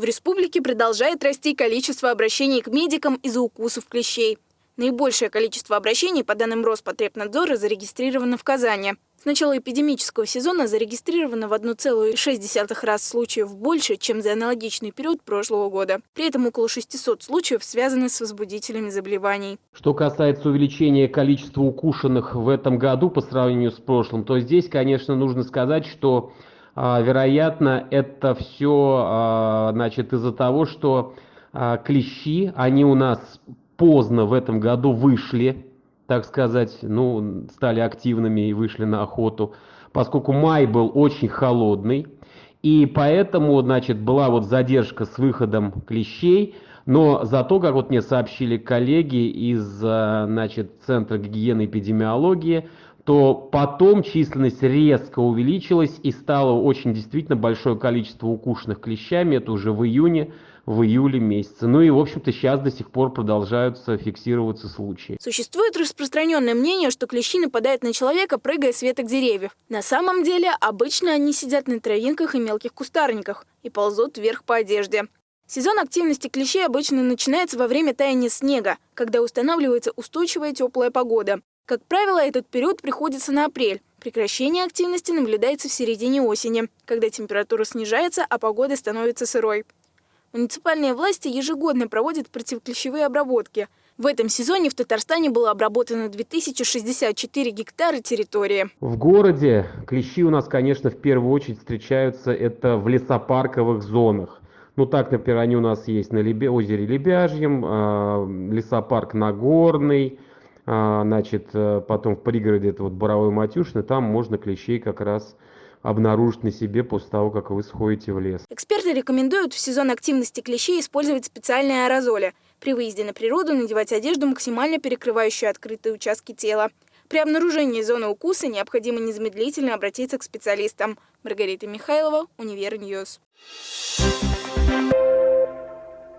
В республике продолжает расти количество обращений к медикам из-за укусов клещей. Наибольшее количество обращений, по данным Роспотребнадзора, зарегистрировано в Казани. С начала эпидемического сезона зарегистрировано в 1,6 раз случаев больше, чем за аналогичный период прошлого года. При этом около 600 случаев связаны с возбудителями заболеваний. Что касается увеличения количества укушенных в этом году по сравнению с прошлым, то здесь, конечно, нужно сказать, что, вероятно, это все а, значит, из-за того, что а, клещи, они у нас поздно в этом году вышли так сказать, ну, стали активными и вышли на охоту, поскольку май был очень холодный, и поэтому, значит, была вот задержка с выходом клещей, но зато, как вот мне сообщили коллеги из, значит, Центра гигиены и эпидемиологии, то потом численность резко увеличилась и стало очень действительно большое количество укушенных клещами, это уже в июне, в июле месяце. Ну и, в общем-то, сейчас до сих пор продолжаются фиксироваться случаи. Существует распространенное мнение, что клещи нападают на человека, прыгая с веток деревьев. На самом деле, обычно они сидят на травинках и мелких кустарниках и ползут вверх по одежде. Сезон активности клещей обычно начинается во время таяния снега, когда устанавливается устойчивая теплая погода. Как правило, этот период приходится на апрель. Прекращение активности наблюдается в середине осени, когда температура снижается, а погода становится сырой. Муниципальные власти ежегодно проводят противоклещевые обработки. В этом сезоне в Татарстане было обработано 2064 гектара территории. В городе клещи у нас, конечно, в первую очередь встречаются это в лесопарковых зонах. Ну так, например, они у нас есть на озере Лебяжьем, э, лесопарк Нагорный, значит, э, потом в пригороде это вот Боровое Матюшино, там можно клещей как раз обнаружить на себе после того, как вы сходите в лес. Эксперты рекомендуют в сезон активности клещей использовать специальные аэрозоли. При выезде на природу надевать одежду, максимально перекрывающую открытые участки тела. При обнаружении зоны укуса необходимо незамедлительно обратиться к специалистам. Маргарита Михайлова, Univer News. Thank you.